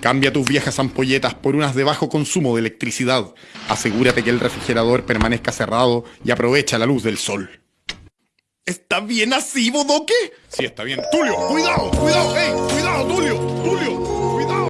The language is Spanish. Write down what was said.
Cambia tus viejas ampolletas por unas de bajo consumo de electricidad. Asegúrate que el refrigerador permanezca cerrado y aprovecha la luz del sol. ¿Está bien así, Bodoque? Sí, está bien. Tulio, cuidado, cuidado,